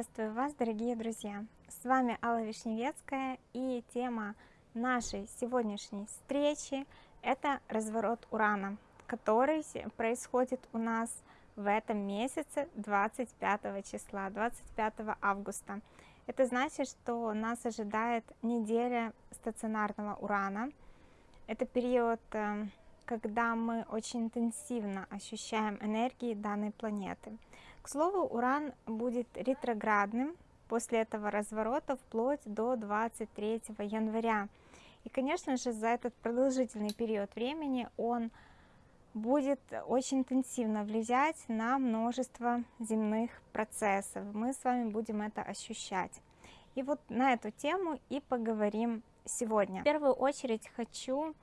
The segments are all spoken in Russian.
Приветствую вас, дорогие друзья! С вами Алла Вишневецкая и тема нашей сегодняшней встречи это разворот Урана, который происходит у нас в этом месяце 25 числа, 25 августа. Это значит, что нас ожидает неделя стационарного Урана. Это период, э, когда мы очень интенсивно ощущаем энергии данной планеты. К слову, Уран будет ретроградным после этого разворота вплоть до 23 января. И, конечно же, за этот продолжительный период времени он будет очень интенсивно влиять на множество земных процессов. Мы с вами будем это ощущать. И вот на эту тему и поговорим сегодня. В первую очередь хочу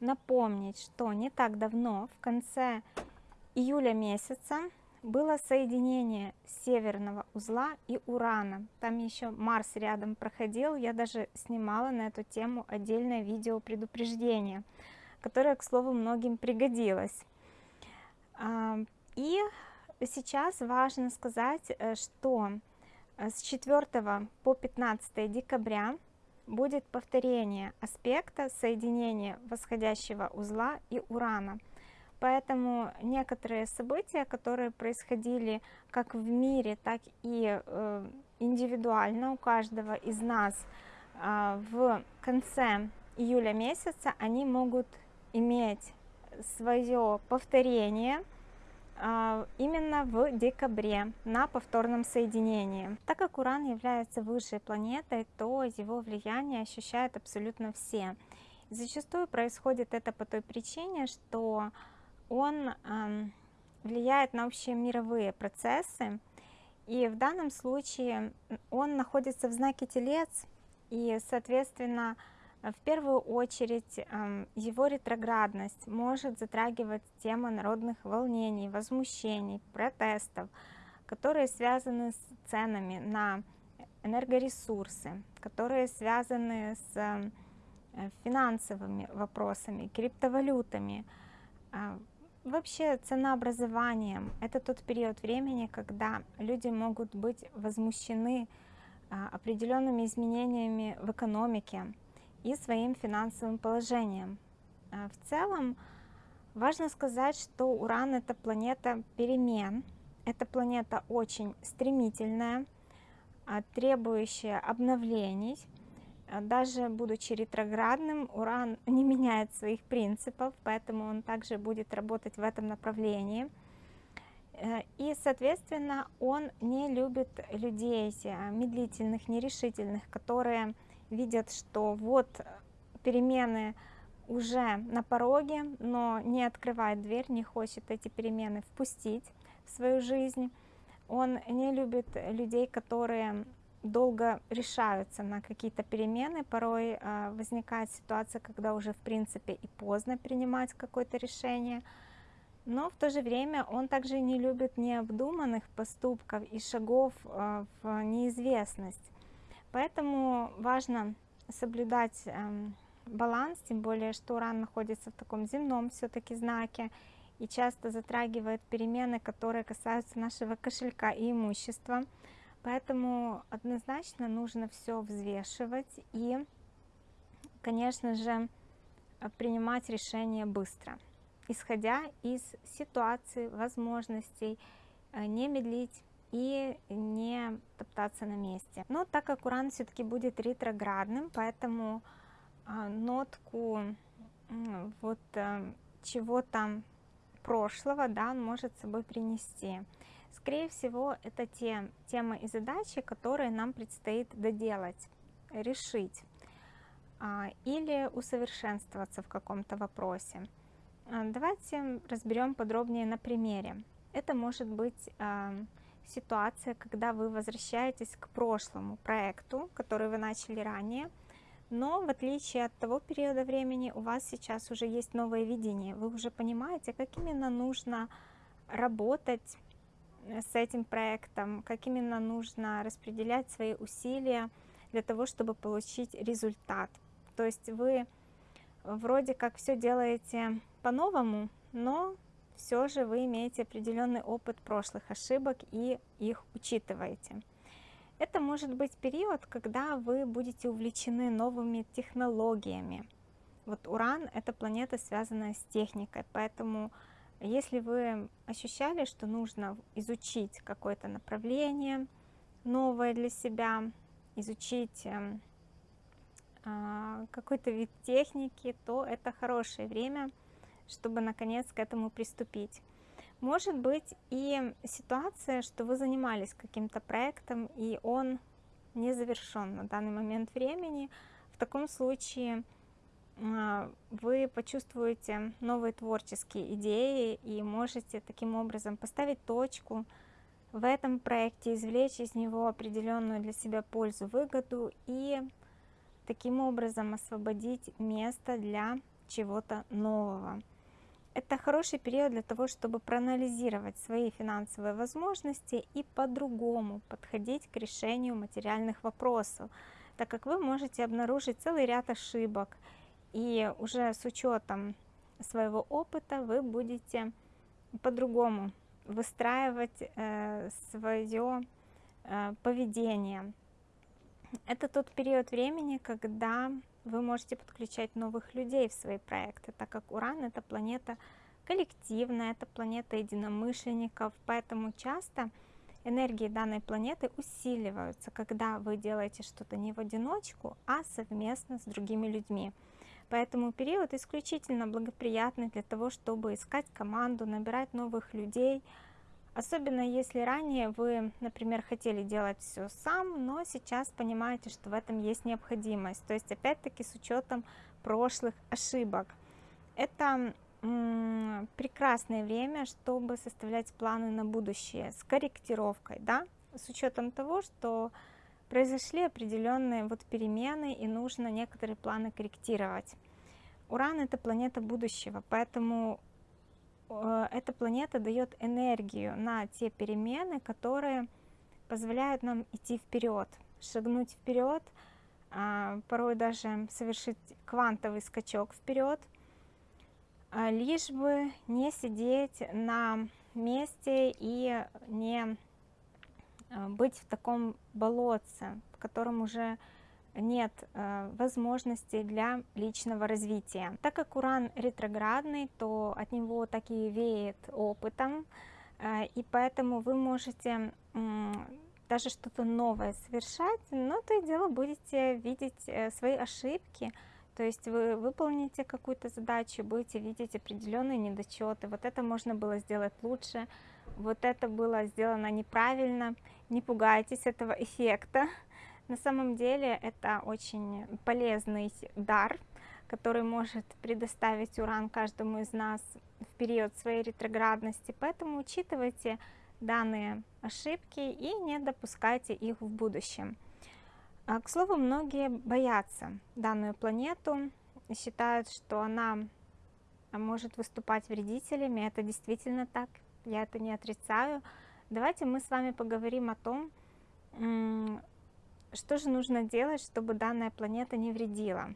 напомнить, что не так давно, в конце июля месяца, было соединение северного узла и Урана. Там еще Марс рядом проходил, я даже снимала на эту тему отдельное видео предупреждение, которое, к слову, многим пригодилось. А, и сейчас важно сказать, э, что э, с 4 по 15 декабря будет повторение аспекта соединения восходящего узла и Урана – Поэтому некоторые события, которые происходили как в мире, так и э, индивидуально у каждого из нас э, в конце июля месяца, они могут иметь свое повторение э, именно в декабре на повторном соединении. Так как Уран является высшей планетой, то его влияние ощущают абсолютно все. Зачастую происходит это по той причине, что он влияет на общие мировые процессы, и в данном случае он находится в знаке Телец, и, соответственно, в первую очередь его ретроградность может затрагивать темы народных волнений, возмущений, протестов, которые связаны с ценами на энергоресурсы, которые связаны с финансовыми вопросами, криптовалютами, а, Вообще ценообразованием – это тот период времени, когда люди могут быть возмущены а, определенными изменениями в экономике и своим финансовым положением. А, в целом важно сказать, что Уран – это планета перемен, это планета очень стремительная, а, требующая обновлений, даже будучи ретроградным, Уран не меняет своих принципов, поэтому он также будет работать в этом направлении. Э, и, соответственно, он не любит людей э, медлительных, нерешительных, которые видят, что вот перемены уже на пороге, но не открывает дверь, не хочет эти перемены впустить в свою жизнь. Он не любит людей, которые долго решаются на какие-то перемены, порой э, возникает ситуация, когда уже в принципе и поздно принимать какое-то решение, но в то же время он также не любит необдуманных поступков и шагов э, в неизвестность. Поэтому важно соблюдать э, баланс, тем более, что Уран находится в таком земном все-таки знаке и часто затрагивает перемены, которые касаются нашего кошелька и имущества. Поэтому однозначно нужно все взвешивать и, конечно же, принимать решения быстро, исходя из ситуации, возможностей, э, не медлить и не топтаться на месте. Но так как Уран все-таки будет ретроградным, поэтому а, нотку вот чего-то прошлого да, он может с собой принести. Скорее всего, это те темы и задачи, которые нам предстоит доделать, решить а, или усовершенствоваться в каком-то вопросе. А, давайте разберем подробнее на примере. Это может быть а, ситуация, когда вы возвращаетесь к прошлому проекту, который вы начали ранее, но в отличие от того периода времени у вас сейчас уже есть новое видение, вы уже понимаете, как именно нужно работать с этим проектом, как именно нужно распределять свои усилия для того, чтобы получить результат. То есть вы вроде как все делаете по-новому, но все же вы имеете определенный опыт прошлых ошибок и их учитываете. Это может быть период, когда вы будете увлечены новыми технологиями. Вот Уран – это планета, связанная с техникой, поэтому если вы ощущали, что нужно изучить какое-то направление новое для себя, изучить эм, а, какой-то вид техники, то это хорошее время, чтобы наконец к этому приступить. Может быть и ситуация, что вы занимались каким-то проектом, и он не завершен на данный момент времени. В таком случае вы почувствуете новые творческие идеи и можете таким образом поставить точку в этом проекте, извлечь из него определенную для себя пользу, выгоду и таким образом освободить место для чего-то нового. Это хороший период для того, чтобы проанализировать свои финансовые возможности и по-другому подходить к решению материальных вопросов, так как вы можете обнаружить целый ряд ошибок, и уже с учетом своего опыта вы будете по-другому выстраивать э, свое э, поведение. Это тот период времени, когда вы можете подключать новых людей в свои проекты, так как Уран это планета коллективная, это планета единомышленников, поэтому часто энергии данной планеты усиливаются, когда вы делаете что-то не в одиночку, а совместно с другими людьми. Поэтому период исключительно благоприятный для того, чтобы искать команду, набирать новых людей, Особенно если ранее вы, например, хотели делать все сам, но сейчас понимаете, что в этом есть необходимость. То есть опять-таки с учетом прошлых ошибок. Это прекрасное время, чтобы составлять планы на будущее с корректировкой, да, с учетом того, что произошли определенные вот перемены и нужно некоторые планы корректировать. Уран это планета будущего, поэтому Э, эта планета дает энергию на те перемены, которые позволяют нам идти вперед, шагнуть вперед, а, порой даже совершить квантовый скачок вперед, а, лишь бы не сидеть на месте и не а, быть в таком болотце, в котором уже нет э, возможности для личного развития. Так как Уран ретроградный, то от него так и веет опытом, э, и поэтому вы можете э, даже что-то новое совершать, но то и дело будете видеть э, свои ошибки, то есть вы выполните какую-то задачу, будете видеть определенные недочеты, вот это можно было сделать лучше, вот это было сделано неправильно, не пугайтесь этого эффекта, на самом деле это очень полезный дар, который может предоставить Уран каждому из нас в период своей ретроградности, поэтому учитывайте данные ошибки и не допускайте их в будущем. А, к слову, многие боятся данную планету, считают, что она может выступать вредителями, это действительно так, я это не отрицаю. Давайте мы с вами поговорим о том, что же нужно делать, чтобы данная планета не вредила?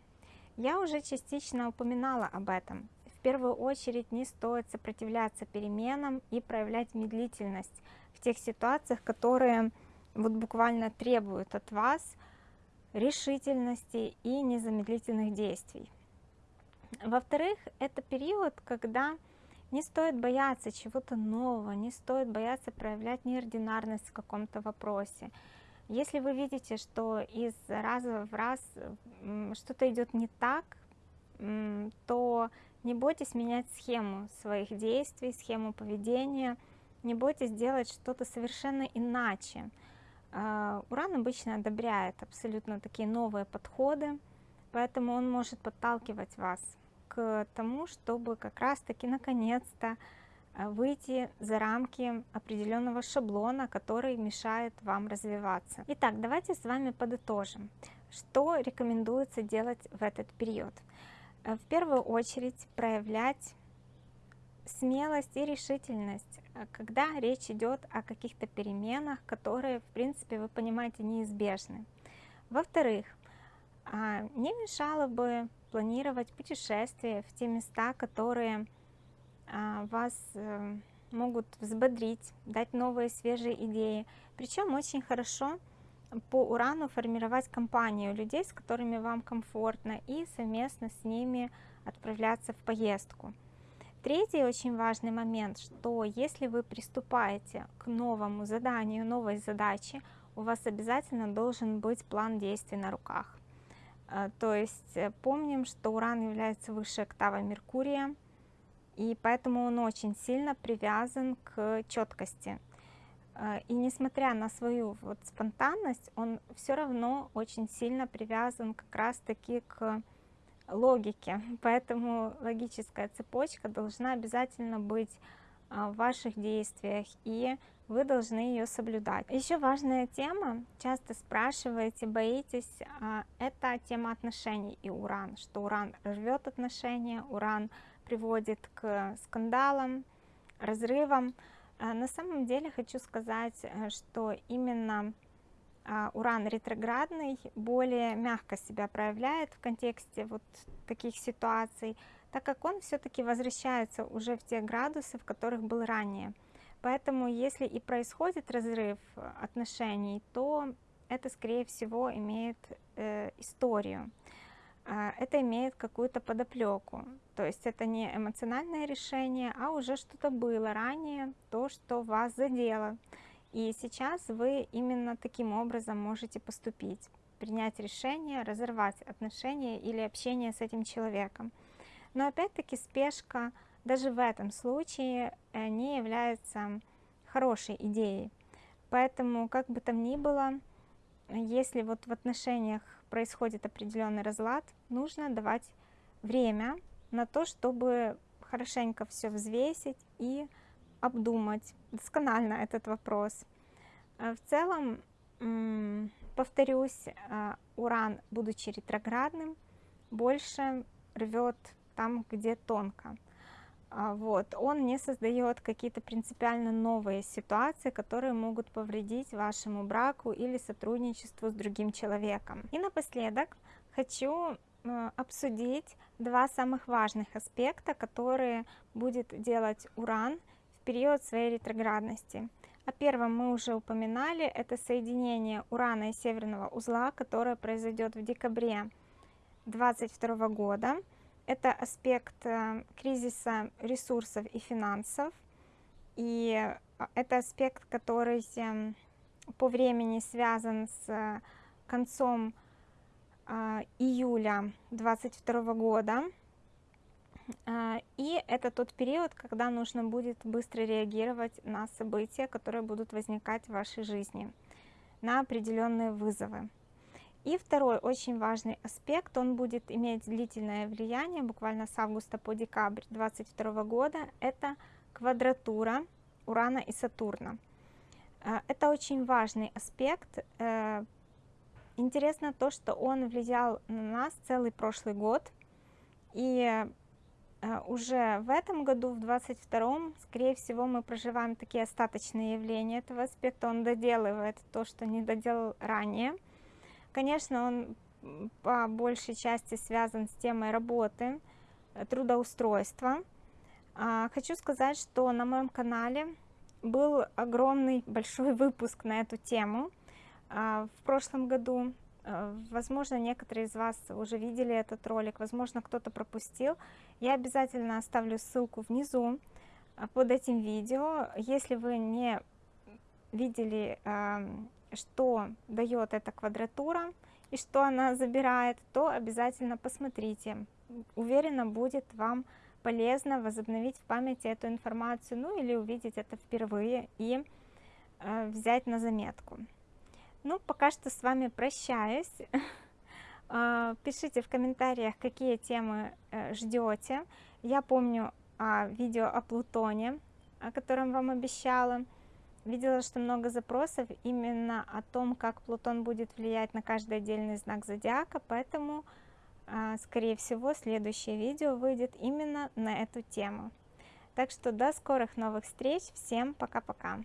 Я уже частично упоминала об этом. В первую очередь не стоит сопротивляться переменам и проявлять медлительность в тех ситуациях, которые вот буквально требуют от вас решительности и незамедлительных действий. Во-вторых, это период, когда не стоит бояться чего-то нового, не стоит бояться проявлять неординарность в каком-то вопросе. Если вы видите, что из раза в раз что-то идет не так, то не бойтесь менять схему своих действий, схему поведения, не бойтесь делать что-то совершенно иначе. А, Уран обычно одобряет абсолютно такие новые подходы, поэтому он может подталкивать вас к тому, чтобы как раз-таки наконец-то выйти за рамки определенного шаблона, который мешает вам развиваться. Итак, давайте с вами подытожим, что рекомендуется делать в этот период. Э, в первую очередь проявлять смелость и решительность, э, когда речь идет о каких-то переменах, которые, в принципе, вы понимаете, неизбежны. Во-вторых, а, не мешало бы планировать путешествия в те места, которые а, вас э, могут взбодрить, дать новые свежие идеи. Причем очень хорошо по Урану формировать компанию людей, с которыми вам комфортно, и совместно с ними отправляться в поездку. Третий очень важный момент, что если вы приступаете к новому заданию, новой задаче, у вас обязательно должен быть план действий на руках. Э, то есть э, помним, что Уран является высшей октавой Меркурия, и поэтому он очень сильно привязан к четкости. Э, и несмотря на свою вот спонтанность, он все равно очень сильно привязан как раз-таки к логике. Поэтому логическая цепочка должна обязательно быть в ваших действиях, и вы должны ее соблюдать. Еще важная тема, часто спрашиваете, боитесь, а, это тема отношений и уран, что уран рвет отношения, уран приводит к скандалам, разрывам. А, на самом деле хочу сказать, э, что именно а, уран ретроградный более мягко себя проявляет в контексте вот таких ситуаций, так как он все-таки возвращается уже в те градусы, в которых был ранее. Поэтому если и происходит разрыв отношений, то это скорее всего имеет э, историю, э, это имеет какую-то подоплеку. То есть это не эмоциональное решение, а уже что-то было ранее, то, что вас задело. И сейчас вы именно таким образом можете поступить, принять решение, разорвать отношения или общение с этим человеком. Но опять-таки спешка даже в этом случае э, не является хорошей идеей. Поэтому, как бы там ни было, если вот в отношениях происходит определенный разлад, нужно давать время на то, чтобы хорошенько все взвесить и обдумать досконально этот вопрос. Э, в целом, повторюсь, э, Уран, будучи ретроградным, больше рвет там, где тонко. А, вот, он не создает какие-то принципиально новые ситуации, которые могут повредить вашему браку или сотрудничеству с другим человеком. И напоследок хочу обсудить два самых важных аспекта, которые будет делать Уран в период своей ретроградности. О первом мы уже упоминали, это соединение Урана и Северного узла, которое произойдет в декабре 2022 года. Это аспект э, кризиса ресурсов и финансов. И э, это аспект, который эм, по времени связан с э, концом июля 2022 года. И это тот период, когда нужно будет быстро реагировать на события, которые будут возникать в вашей жизни, на определенные вызовы. И второй очень важный аспект, он будет иметь длительное влияние, буквально с августа по декабрь 2022 года, это квадратура Урана и Сатурна. Э, это очень важный аспект. Интересно то, что он влиял на нас целый прошлый год. И э, уже в этом году, в 22 скорее всего, мы проживаем такие остаточные явления этого аспекта. Он доделывает то, что не доделал ранее. Конечно, он по большей части связан с темой работы, э, трудоустройства. А, хочу сказать, что на моем канале был огромный большой выпуск на эту тему в прошлом году. Э, возможно, некоторые из вас уже видели этот ролик, возможно, кто-то пропустил. Я обязательно оставлю ссылку внизу э, под этим видео. Если вы не видели что дает эта квадратура и что она забирает, то обязательно посмотрите. Уверена, будет вам полезно возобновить в памяти эту информацию, ну или увидеть это впервые и э, взять на заметку. Ну, пока что с вами прощаюсь. Э, пишите в комментариях, какие темы э, ждете. Я помню а, видео о Плутоне, о котором вам обещала. Видела, что много запросов именно о том, как Плутон будет влиять на каждый отдельный знак зодиака, поэтому, а, скорее всего, следующее видео выйдет именно на эту тему. Так что до скорых новых встреч, всем пока-пока!